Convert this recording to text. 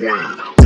Wow.